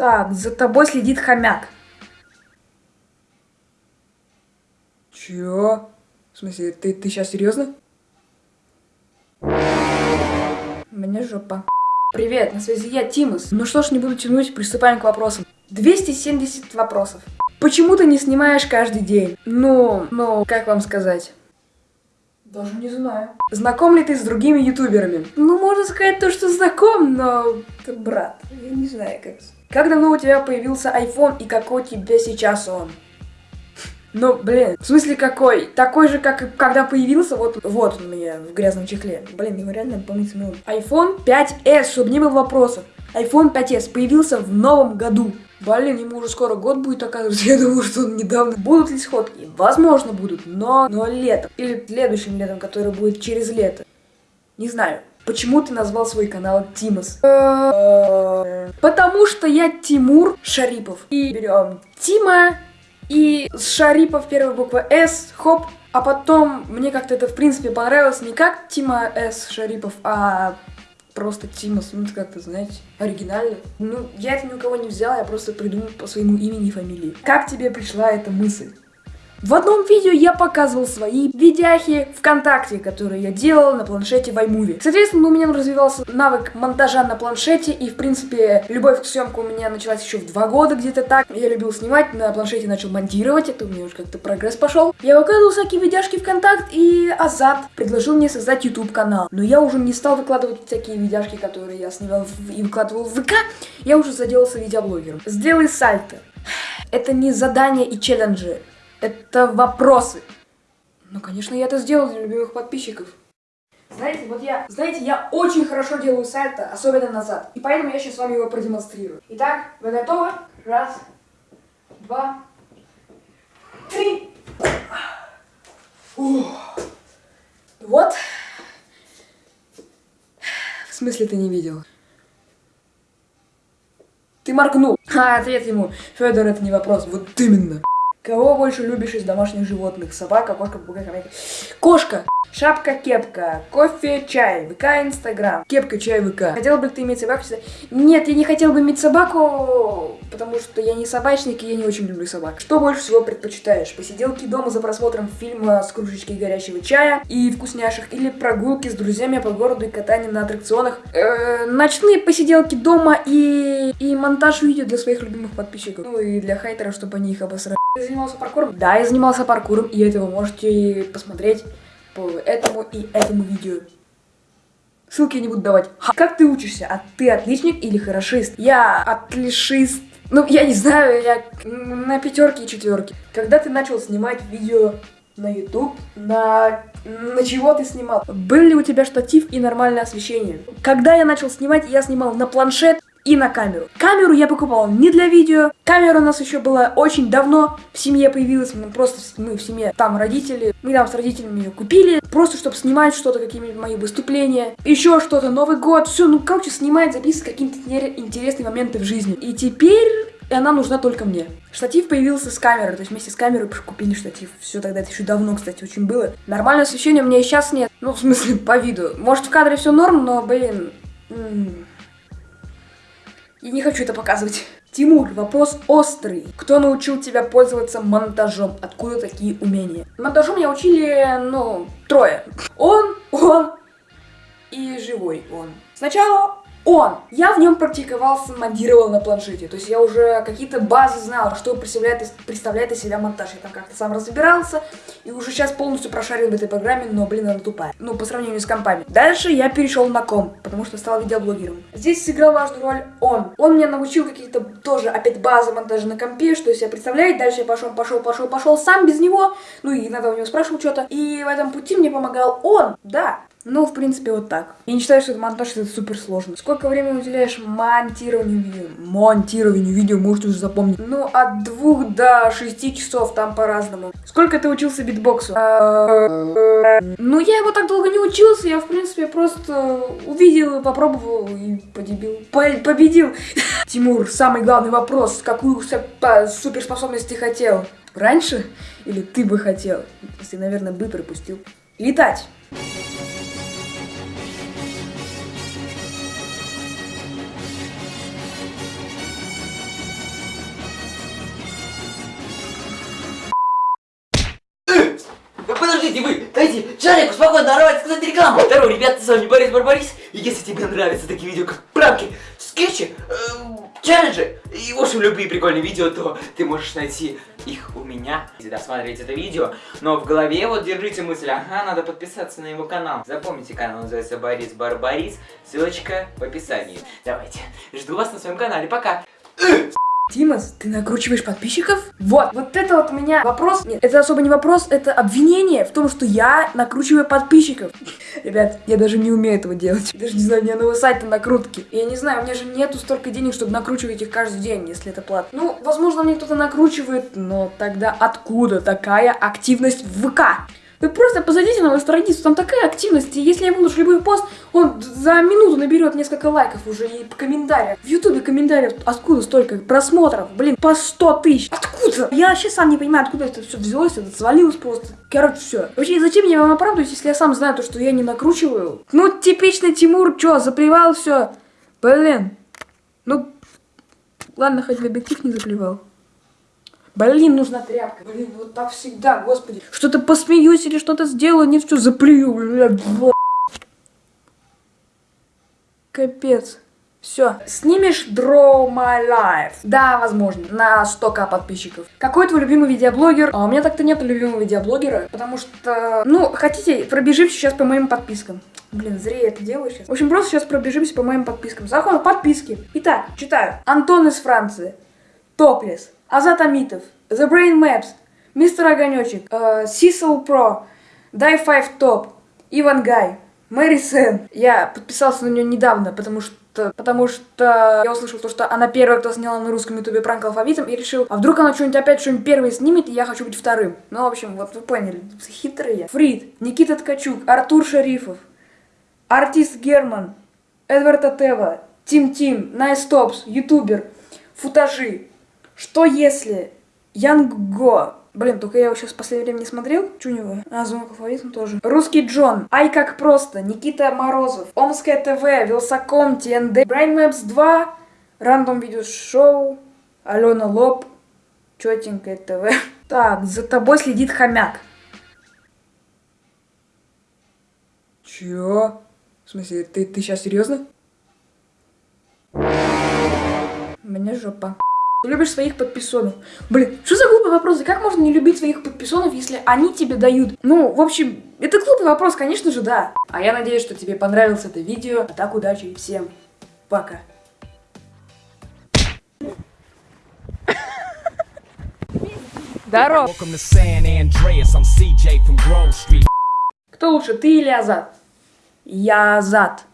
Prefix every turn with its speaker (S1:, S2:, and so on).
S1: Так, за тобой следит хомяк. Чё? В смысле, ты, ты сейчас серьезно? Мне жопа. Привет, на связи я, Тимус. Ну что ж, не буду тянуть, приступаем к вопросам. 270 вопросов. Почему ты не снимаешь каждый день? Ну, ну, как вам сказать? Даже не знаю. Знаком ли ты с другими ютуберами? Ну, можно сказать то, что знаком, но... Ты брат, я не знаю, как... Как давно у тебя появился iPhone и какой у тебя сейчас он? Ну, блин, в смысле какой? Такой же, как и когда появился, вот, вот он меня в грязном чехле. Блин, его реально помыть минут. iPhone 5s, чтобы не было вопросов. iPhone 5s появился в новом году. Блин, ему уже скоро год будет, оказывается. Я думаю, что он недавно. Будут ли сходки? Возможно, будут, но, но летом. Или следующим летом, который будет через лето. Не знаю. Почему ты назвал свой канал Тимос? Потому что я Тимур Шарипов. И берем Тима и с Шарипов первая буква С, хоп. А потом мне как-то это в принципе понравилось не как Тима С Шарипов, а просто Тима Смит как-то, знаете, оригинально. Ну, я это ни у кого не взяла, я просто придумал по своему имени и фамилии. Как тебе пришла эта мысль? В одном видео я показывал свои видяхи ВКонтакте, которые я делал на планшете в iMovie. Соответственно, у меня развивался навык монтажа на планшете, и, в принципе, любовь к съемке у меня началась еще в два года где-то так. Я любил снимать, на планшете начал монтировать, это у меня уже как-то прогресс пошел. Я выкладывал всякие видяшки ВКонтакт, и Азат предложил мне создать YouTube канал. Но я уже не стал выкладывать всякие видяшки, которые я снимал и выкладывал в ВК, я уже заделался видеоблогером. Сделай сальто. Это не задания и челленджи. Это вопросы. Ну, конечно, я это сделал для любимых подписчиков. Знаете, вот я, знаете, я очень хорошо делаю сальто, особенно назад. И поэтому я сейчас с вами его продемонстрирую. Итак, вы готовы? Раз, два, три. Ух. Вот. В смысле ты не видел? Ты моргнул. А, ответ ему. Федор, это не вопрос. Вот именно. Кого больше любишь из домашних животных? Собака, кошка, попугай, хомяк. Кошка! Шапка, кепка, кофе, чай, ВК, Инстаграм. Кепка, чай, ВК. Хотел бы ты иметь собаку? Нет, я не хотел бы иметь собаку, потому что я не собачник и я не очень люблю собак. Что больше всего предпочитаешь? Посиделки дома за просмотром фильма с кружечкой горячего чая и вкусняшек? Или прогулки с друзьями по городу и катание на аттракционах? Э ночные посиделки дома и, и монтаж видео для своих любимых подписчиков. Ну и для хейтеров, чтобы они их обосрали. Ты занимался паркуром? Да, я занимался паркуром, и это вы можете посмотреть по этому и этому видео. Ссылки я не буду давать. Ха. Как ты учишься? А ты отличник или хорошист? Я отлишист. Ну, я не знаю, я на пятерке и четверке. Когда ты начал снимать видео на YouTube, на... на чего ты снимал? Был ли у тебя штатив и нормальное освещение? Когда я начал снимать, я снимал на планшет и на камеру. Камеру я покупал не для видео. Камера у нас еще была очень давно. В семье появилась. Мы просто мы в семье, там родители. Мы там с родителями ее купили. Просто чтобы снимать что-то, какие-нибудь мои выступления. Еще что-то, Новый год. Все, ну короче, снимать, записывать какие-то интересные моменты в жизни. И теперь она нужна только мне. Штатив появился с камерой, то есть вместе с камерой купили штатив. Все тогда, это еще давно, кстати, очень было. Нормальное освещение у меня и сейчас нет. Ну, в смысле, по виду. Может, в кадре все норм, но, блин... Я не хочу это показывать. Тимур, вопрос острый. Кто научил тебя пользоваться монтажом? Откуда такие умения? Монтажом меня учили, ну, трое. Он, он и живой он. Сначала он. Я в нем практиковался, монтировал на планшете. То есть я уже какие-то базы знал, что представляет, представляет из себя монтаж. Я там как-то сам разбирался. И уже сейчас полностью прошарил в этой программе, но, блин, она тупая. Ну, по сравнению с компами. Дальше я перешел на ком, потому что стал видеоблогером. Здесь сыграл важную роль он. Он меня научил какие-то тоже опять базы монтажа на компе, что себя представляет. Дальше я пошел, пошел, пошел, пошел сам без него. Ну и иногда у него спрашивал что-то. И в этом пути мне помогал он. Да, ну, в принципе, вот так. Я не считаю, что это монтаж, это супер сложно. Сколько времени уделяешь монтированию видео? Монтированию видео, можете уже запомнить. Ну, от двух до шести часов, там по-разному. Сколько ты учился битбоксу? Ну, я его так долго не учился, я, в принципе, просто увидел, попробовал и подебил. победил. Тимур, самый главный вопрос. Какую суперспособность ты хотел? Раньше? Или ты бы хотел? Если, наверное, бы пропустил. Летать.
S2: Дайте Жарик спокойно нарвать сказать рекламу. Здорово, ребята, с вами Борис Барбарис. И если тебе нравятся такие видео, как пранки, скетчи, э, челленджи и, в общем, любые прикольные видео, то ты можешь найти их у меня. Если досматривать это видео, но в голове вот держите мысль, ага, надо подписаться на его канал. Запомните, канал называется Борис Барбарис, ссылочка в описании. Давайте, жду вас на своем канале, пока.
S1: Тимас, ты накручиваешь подписчиков? Вот, вот это вот у меня вопрос. Нет, это особо не вопрос, это обвинение в том, что я накручиваю подписчиков. Ребят, я даже не умею этого делать. Даже не знаю, у меня нового сайта накрутки. Я не знаю, у меня же нету столько денег, чтобы накручивать их каждый день, если это платно. Ну, возможно, мне кто-то накручивает, но тогда откуда такая активность в ВК? Вы просто позайдите на мою страницу, там такая активность, и если я выложу любой пост, он за минуту наберет несколько лайков уже и комментариев. В ютубе комментариев откуда столько просмотров? Блин, по 100 тысяч. Откуда? Я вообще сам не понимаю, откуда это все взялось, это свалилось просто. Короче, все. Вообще, зачем я вам оправдываюсь, если я сам знаю то, что я не накручиваю? Ну, типичный Тимур, чё, заплевал все. Блин. Ну, ладно, хоть в объектив не заплевал. Блин, нужна тряпка. Блин, вот так всегда, господи. Что-то посмеюсь или что-то сделаю, нет, что заплюю. Капец. Все. Снимешь Draw My Life? Да, возможно. На 100к подписчиков. Какой твой любимый видеоблогер? А у меня так-то нет любимого видеоблогера. Потому что, ну, хотите, пробежимся сейчас по моим подпискам. Блин, зря я это делаю сейчас. В общем, просто сейчас пробежимся по моим подпискам. Заходим в подписки. Итак, читаю. Антон из Франции. Топлес. Азат Амитов. The Brain Maps. Мистер Огонечек. Э, Сисел Про. Дай 5 Топ. Иван Гай. Мэри Сэн. Я подписался на нее недавно, потому что потому что я услышал то, что она первая, кто сняла на русском ютубе пранк алфавитом, и решил, а вдруг она что-нибудь опять что-нибудь первой снимет, и я хочу быть вторым. Ну, в общем, вот вы поняли, хитрые. Фрид, Никита Ткачук, Артур Шарифов, Артист Герман, Эдвард Атева, Тим Тим, Найстопс, ютубер, футажи. Что если Янг Го Блин, только я его сейчас в последнее время не смотрел. Него? А, звонок алфавитом тоже. Русский Джон. Ай, как просто. Никита Морозов. Омское ТВ. Вилсаком. ТНД. Брайн Мэпс 2. Рандом Видео Шоу. Алена Лоб. Четенькое ТВ. Так, за тобой следит хомяк. Чё? В смысле, ты, ты сейчас серьезно? Мне жопа. Любишь своих подписонов. Блин, что за глупый вопрос? Как можно не любить своих подписонов, если они тебе дают? Ну, в общем, это глупый вопрос, конечно же, да. А я надеюсь, что тебе понравилось это видео. А так, удачи и всем пока. Здорово. Кто лучше, ты или Азат? Я Азат.